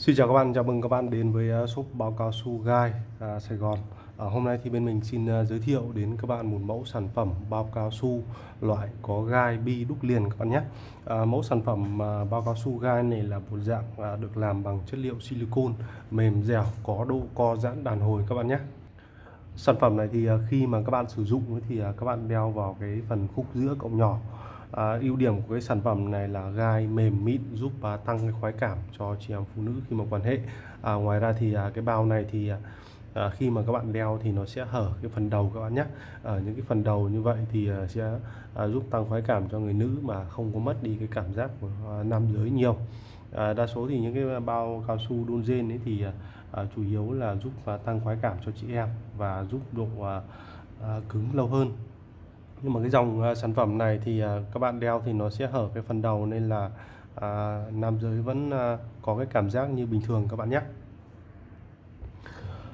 Xin chào các bạn, chào mừng các bạn đến với à, shop báo cao su gai à, Sài Gòn. À, Hôm nay thì bên mình xin uh, giới thiệu đến các bạn một mẫu sản phẩm bao cao su loại có gai bi đúc liền các bạn nhé. À, Mẫu sản phẩm à, uh, bao cao su gai này là một dạng uh, được làm bằng chất liệu silicon mềm dẻo có độ co giãn đàn hồi các bạn nhé. Sản phẩm này thì uh, khi mà các bạn sử dụng thì uh, các bạn đeo vào cái phần khúc giữa cộng nhỏ. À, ưu điểm của cái sản phẩm này là gai mềm mịn giúp à, tăng cái khoái cảm cho chị em phụ nữ khi mà quan hệ. À, ngoài ra thì à, cái bao này thì à, à, khi mà các bạn đeo thì nó sẽ hở cái phần đầu các bạn nhé. Ở những cái phần đầu như vậy thì à, sẽ à, giúp tăng khoái cảm cho người nữ mà không có mất đi cái cảm giác của à, nam giới nhiều. À, đa số thì những cái bao cao su đun rên ấy thì à, à, chủ yếu là giúp à, tăng khoái cảm cho chị em và giúp độ à, à, cứng lâu hơn nhưng mà cái dòng uh, sản phẩm này thì uh, các bạn đeo thì nó sẽ hở cái phần đầu nên là uh, nam giới vẫn uh, có cái cảm giác như bình thường các bạn nhé.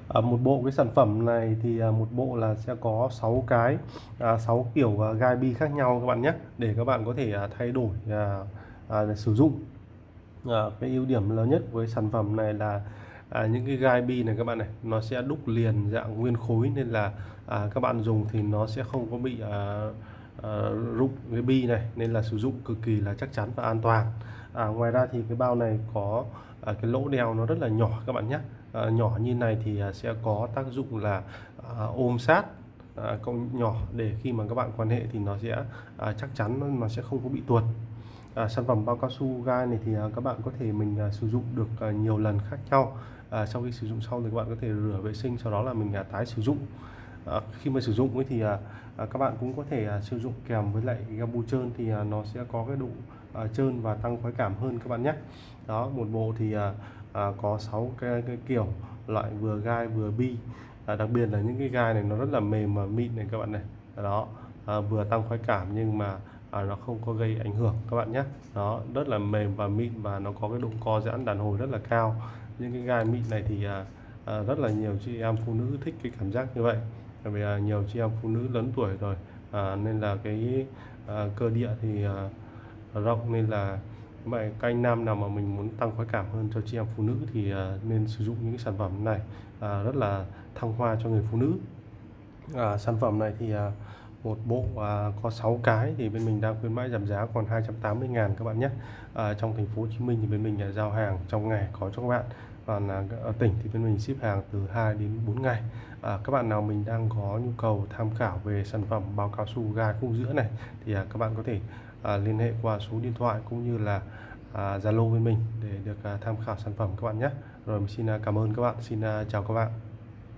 À, một bộ cái sản phẩm này thì à, một bộ là sẽ có 6 cái à, 6 kiểu à, gai bi khác nhau các bạn nhé để các bạn có thể à, thay đổi à, à, sử dụng. À, cái ưu điểm lớn nhất với sản phẩm này là à, những cái gai bi này các bạn này nó sẽ đúc liền dạng nguyên khối nên là à, các bạn dùng thì nó sẽ không có bị à, à, rụng cái bi này nên là sử dụng cực kỳ là chắc chắn và an toàn. À, ngoài ra thì cái bao này có à, cái lỗ đeo nó rất là nhỏ các bạn nhé. À, nhỏ như này thì à, sẽ có tác dụng là à, ôm sát à, cộng nhỏ để khi mà các bạn quan hệ thì nó sẽ à, chắc chắn nó sẽ không có bị tuột à, sản phẩm bao cao su gai này thì à, các bạn có thể mình à, sử dụng được à, nhiều lần khác nhau. À, sau khi sử dụng xong thì các bạn có thể rửa vệ sinh sau đó là mình à, tái sử dụng. À, khi mà sử dụng ấy thì à, à, các bạn cũng có thể à, sử dụng kèm với lại gabu trơn thì à, nó sẽ có cái độ à, trơn và tăng khoái cảm hơn các bạn nhé. Đó một bộ thì à, à, có 6 cái, cái kiểu loại vừa gai vừa bi. À, đặc biệt là những cái gai này nó rất là mềm và mịn này các bạn này. Đó à, vừa tăng khoái cảm nhưng mà à, nó không có gây ảnh hưởng các bạn nhé. Nó rất là mềm và mịn và nó có cái độ co giãn đàn hồi rất là cao. Những cái gai mịn này thì à, à, rất là nhiều chị em phụ nữ thích cái cảm giác như vậy. Bởi vì à, nhiều chị em phụ nữ lớn tuổi rồi à, nên là cái à, cơ địa thì à, rộng nên là vậy các anh nam nào mà mình muốn tăng khoái cảm hơn cho chị em phụ nữ thì à, nên sử dụng những cái sản phẩm này à, rất là thăng hoa cho người phụ nữ. À, sản phẩm này thì à, một bộ à, có 6 cái thì bên mình đang khuyến mãi giảm giá còn 280 ngàn các bạn nhé. À, trong thành phố Hồ Chí Minh thì bên mình là giao hàng trong ngày có cho các bạn. Còn à, ở tỉnh thì bên mình ship hàng từ 2 đến 4 ngày. À, các bạn nào mình đang có nhu cầu tham khảo về sản phẩm bao cao su gai khung giữa này thì à, các bạn có thể à, liên hệ qua số điện thoại cũng như là à, Zalo à, với mình để được à, tham khảo sản phẩm các bạn nhé. Rồi mình xin à, cảm ơn các bạn. Xin à, chào các bạn.